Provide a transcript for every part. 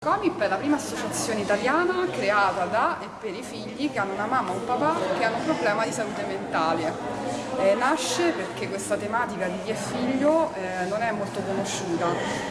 Comip è la prima associazione italiana creata da e per i figli che hanno una mamma o un papà che hanno un problema di salute mentale. Eh, nasce perché questa tematica di chi è figlio eh, non è molto conosciuta,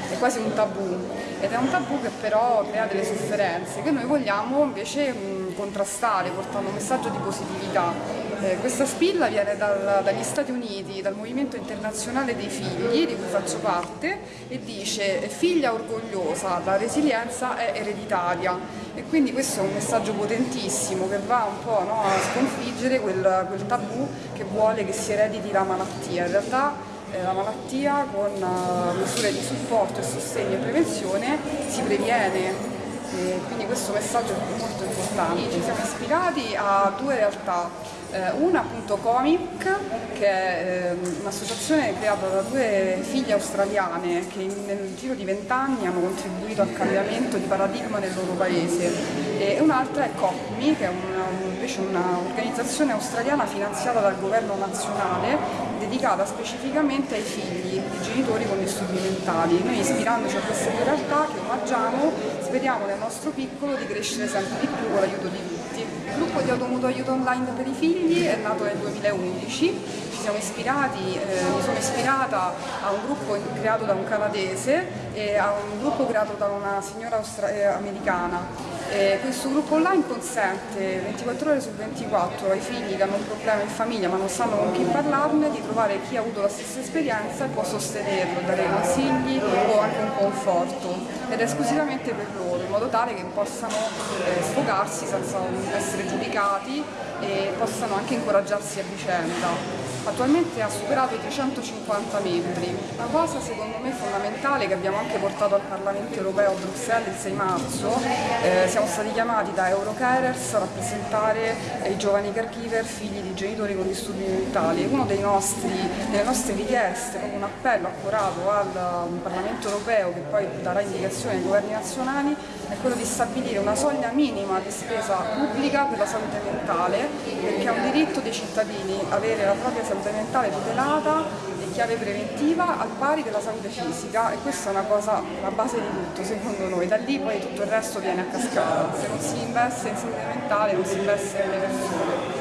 è quasi un tabù ed è un tabù che però crea delle sofferenze che noi vogliamo invece mh, contrastare portando un messaggio di positività eh, questa spilla viene dal, dagli Stati Uniti, dal Movimento Internazionale dei Figli, di cui faccio parte, e dice figlia orgogliosa, la resilienza è ereditaria. E quindi questo è un messaggio potentissimo che va un po' no, a sconfiggere quel, quel, tabù che vuole che si erediti la malattia. In realtà eh, la malattia con uh, misure di supporto e sostegno e prevenzione si previene e quindi questo messaggio è molto importante. Ci siamo ispirati a due realtà, eh, una appunto Comic, che è eh, un'associazione creata da due figlie australiane che nel giro di vent'anni hanno contribuito al cambiamento di paradigma nel loro paese e un'altra è COPMI, che è una, invece un'organizzazione australiana finanziata dal governo nazionale dedicata specificamente ai figli di genitori con disturbi mentali. Noi ispirandoci a queste due realtà che omaggiamo, speriamo nel nostro piccolo di crescere sempre di più con l'aiuto di tutti. Il gruppo di automuto aiuto online per i figli è nato nel 2011, ci siamo ispirati, eh, mi sono ispirata a un gruppo creato da un canadese e a un gruppo creato da una signora eh, americana eh, questo gruppo online consente 24 ore su 24 ai figli che hanno un problema in famiglia ma non sanno con chi parlarne di trovare chi ha avuto la stessa esperienza e può sostenerlo, dare consigli o anche un conforto ed esclusivamente per loro in modo tale che possano eh, sfogarsi senza essere giudicati e possano anche incoraggiarsi a vicenda. Attualmente ha superato i 350 membri. Una cosa secondo me fondamentale che abbiamo anche portato al Parlamento europeo a Bruxelles il 6 marzo, eh, siamo stati chiamati da Eurocarers a rappresentare i giovani caregiver figli di genitori con disturbi mentali. Una delle nostre richieste, un appello accurato al Parlamento europeo che poi darà indicazioni ai governi nazionali, è quello di stabilire una soglia minima di spesa pubblica per la salute mentale, perché è un diritto dei cittadini avere la propria salute mentale tutelata e chiave preventiva al pari della salute fisica e questa è una cosa, la base di tutto secondo noi, da lì poi tutto il resto viene a cascata, se non si investe in salute mentale non si investe nelle persone.